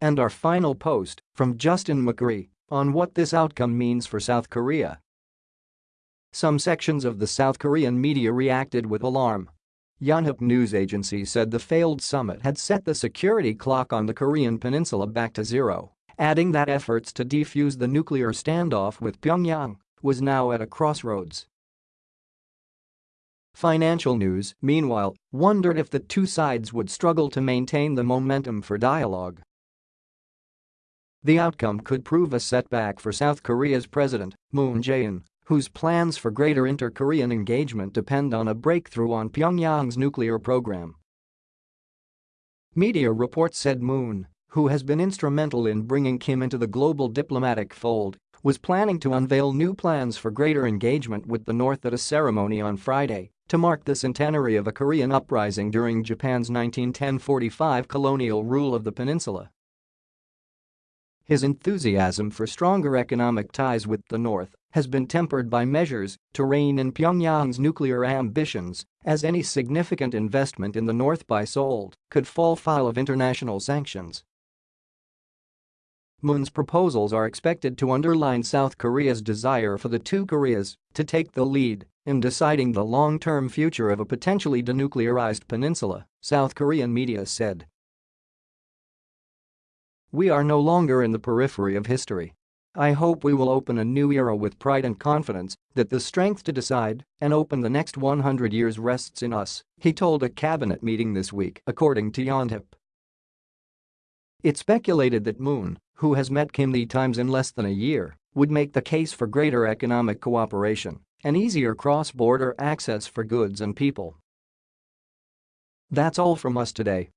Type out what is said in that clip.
And our final post from Justin McCurry on what this outcome means for South Korea. Some sections of the South Korean media reacted with alarm. Yonhap news agency said the failed summit had set the security clock on the Korean peninsula back to zero, adding that efforts to defuse the nuclear standoff with Pyongyang was now at a crossroads. Financial News, meanwhile, wondered if the two sides would struggle to maintain the momentum for dialogue. The outcome could prove a setback for South Korea's president, Moon Jae-in, whose plans for greater inter-Korean engagement depend on a breakthrough on Pyongyang's nuclear program. Media reports said Moon, who has been instrumental in bringing Kim into the global diplomatic fold, was planning to unveil new plans for greater engagement with the North at a ceremony on Friday to mark the centenary of a Korean uprising during Japan's 1910-45 colonial rule of the peninsula. His enthusiasm for stronger economic ties with the North has been tempered by measures to rein in Pyongyang's nuclear ambitions, as any significant investment in the North by Seoul could fall foul of international sanctions. Moon's proposals are expected to underline South Korea's desire for the two Koreas to take the lead in deciding the long-term future of a potentially denuclearized peninsula, South Korean media said. We are no longer in the periphery of history. I hope we will open a new era with pride and confidence that the strength to decide and open the next 100 years rests in us, he told a cabinet meeting this week, according to Yonhap. It's speculated that Moon, who has met Kim the times in less than a year, would make the case for greater economic cooperation and easier cross-border access for goods and people. That's all from us today.